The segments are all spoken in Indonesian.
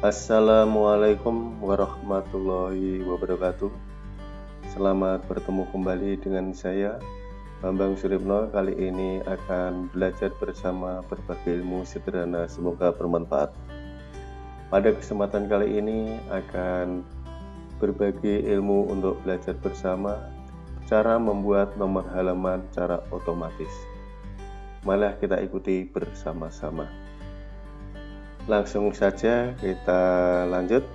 Assalamualaikum warahmatullahi wabarakatuh. Selamat bertemu kembali dengan saya Bambang Suripno Kali ini akan belajar bersama berbagai ilmu sederhana. Semoga bermanfaat. Pada kesempatan kali ini akan berbagi ilmu untuk belajar bersama. Cara membuat nomor halaman secara otomatis. Malah kita ikuti bersama-sama langsung saja kita lanjut.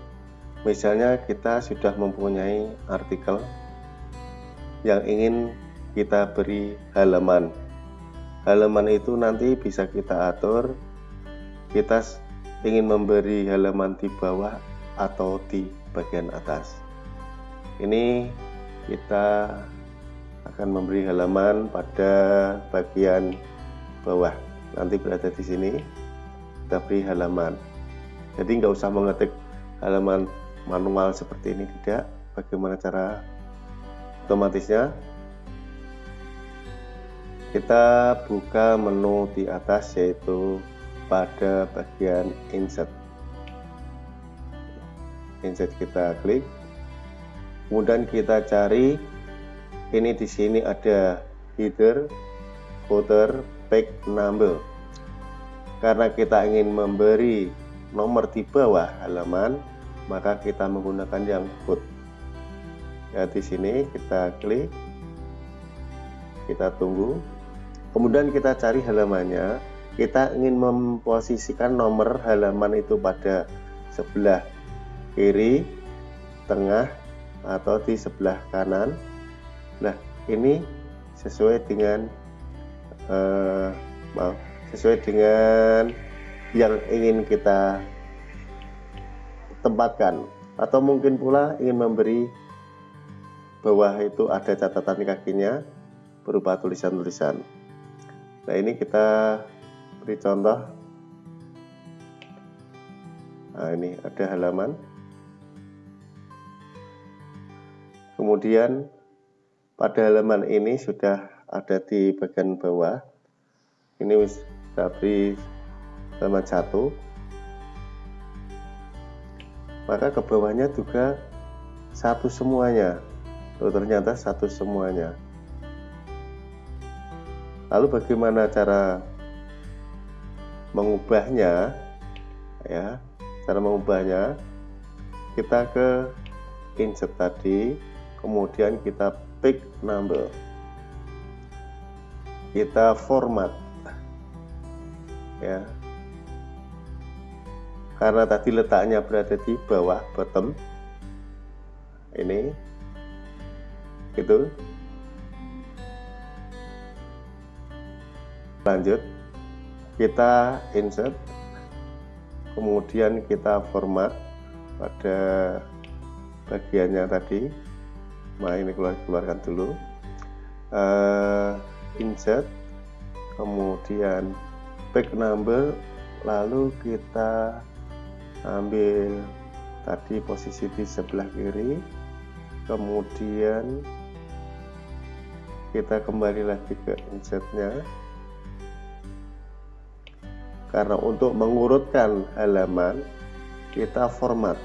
Misalnya kita sudah mempunyai artikel yang ingin kita beri halaman. Halaman itu nanti bisa kita atur. Kita ingin memberi halaman di bawah atau di bagian atas. Ini kita akan memberi halaman pada bagian bawah. Nanti berada di sini beri halaman. Jadi nggak usah mengetik halaman manual seperti ini tidak. Bagaimana cara otomatisnya? Kita buka menu di atas yaitu pada bagian insert. Insert kita klik. Kemudian kita cari ini di sini ada header footer page number karena kita ingin memberi nomor di bawah halaman, maka kita menggunakan yang foot. Ya, di sini kita klik, kita tunggu, kemudian kita cari halamannya. Kita ingin memposisikan nomor halaman itu pada sebelah kiri, tengah, atau di sebelah kanan. Nah, ini sesuai dengan uh, maaf sesuai dengan yang ingin kita tempatkan. Atau mungkin pula ingin memberi bawah itu ada catatan kakinya berupa tulisan-tulisan. Nah ini kita beri contoh. Nah ini ada halaman. Kemudian pada halaman ini sudah ada di bagian bawah ini tapi halaman satu maka ke bawahnya juga satu semuanya. Tuh, ternyata satu semuanya. Lalu bagaimana cara mengubahnya? Ya cara mengubahnya. Kita ke insert tadi kemudian kita pick number. Kita format ya. Karena tadi letaknya berada di bawah bottom ini gitu lanjut kita insert kemudian kita format pada bagiannya tadi. Nah ini keluar keluarkan dulu. Uh, insert kemudian back number lalu kita ambil tadi posisi di sebelah kiri. Kemudian kita kembali lagi ke insertnya. Karena untuk mengurutkan halaman kita format.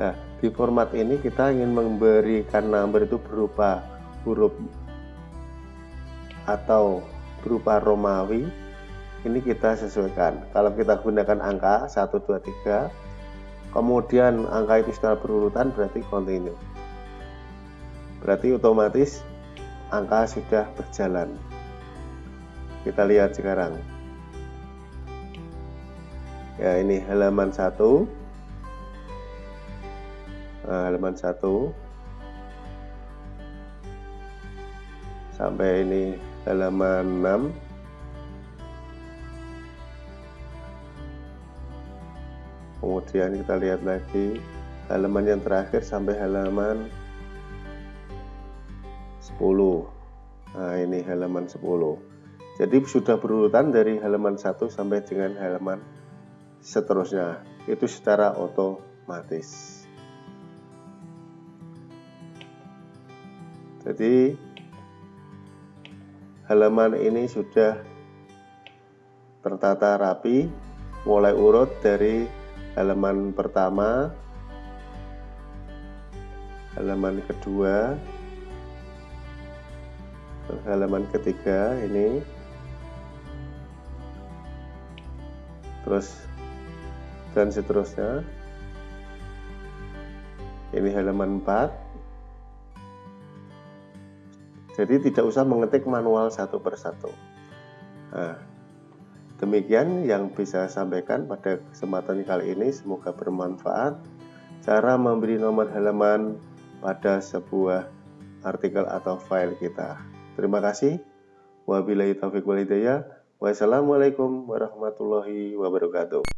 Nah di format ini kita ingin memberikan number itu berupa huruf atau berupa Romawi ini kita sesuaikan. Kalau kita gunakan angka 1 2 3 kemudian angka itu secara berurutan berarti continue. Berarti otomatis angka sudah berjalan. Kita lihat sekarang. Ya ini halaman 1 nah, halaman 1 sampai ini halaman 6 kemudian kita lihat lagi halaman yang terakhir sampai halaman 10 nah ini halaman 10 jadi sudah berurutan dari halaman 1 sampai dengan halaman seterusnya. Itu secara otomatis. Jadi halaman ini sudah tertata rapi mulai urut dari halaman pertama halaman kedua halaman ketiga ini terus dan seterusnya. Ini halaman 4 jadi tidak usah mengetik manual satu persatu nah, demikian yang bisa saya sampaikan pada kesempatan kali ini semoga bermanfaat cara memberi nomor halaman pada sebuah artikel atau file kita. Terima kasih. Wabillahi taufiq walhidayah. Wassalamualaikum warahmatullahi wabarakatuh.